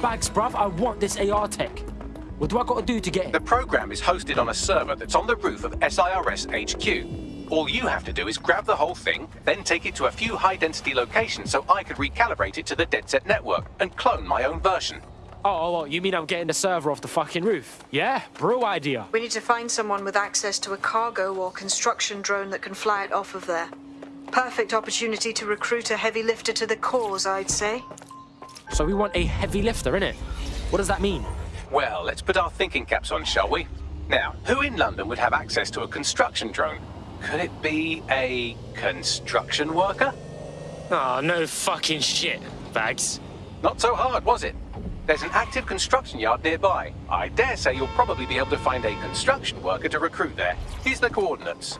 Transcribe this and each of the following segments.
Bags, bruv, I want this AR tech. What do I gotta do to get it? The program is hosted on a server that's on the roof of SIRS HQ. All you have to do is grab the whole thing, then take it to a few high-density locations so I could recalibrate it to the DedSec network and clone my own version. Oh, oh, oh, you mean I'm getting the server off the fucking roof? Yeah, bro idea. We need to find someone with access to a cargo or construction drone that can fly it off of there. Perfect opportunity to recruit a heavy lifter to the cause, I'd say. So we want a heavy lifter, innit? What does that mean? Well, let's put our thinking caps on, shall we? Now, who in London would have access to a construction drone? Could it be a construction worker? Oh, no fucking shit, Bags. Not so hard, was it? There's an active construction yard nearby. I dare say you'll probably be able to find a construction worker to recruit there. Here's the coordinates.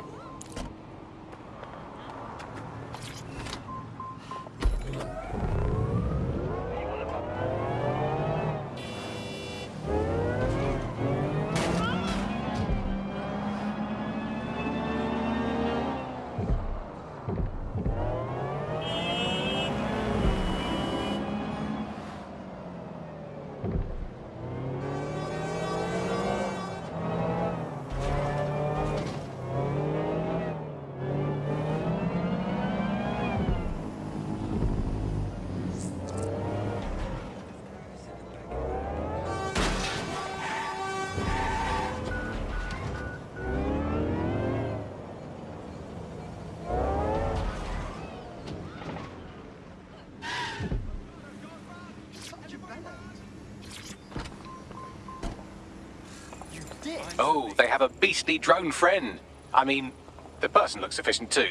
Oh, they have a beastly drone friend. I mean, the person looks efficient too.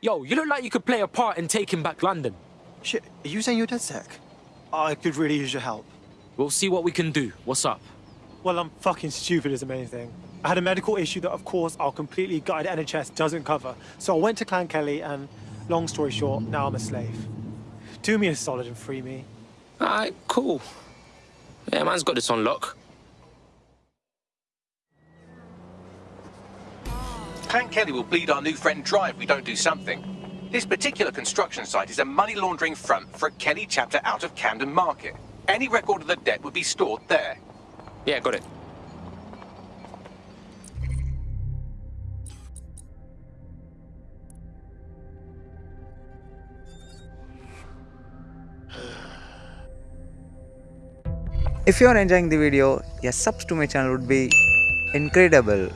Yo, you look like you could play a part in taking back London. Shit, are you saying you're DedSec? I could really use your help. We'll see what we can do. What's up? Well, I'm fucking stupid is the main thing. I had a medical issue that, of course, our completely gutted NHS doesn't cover. So I went to Clan Kelley and, long story short, now I'm a slave. Do me a solid and free me. Alright, cool. Yeah, man's got this on lock. Clan Kelley will bleed our new friend dry if we don't do something. This particular construction site is a money laundering front for a Kelley chapter out of Camden Market. Any record of the debt would be stored there. Yeah, got it. If you are enjoying the video, a subs to my channel would be incredible.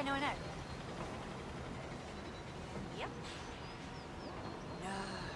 Yeah, no, I know. Yep. No.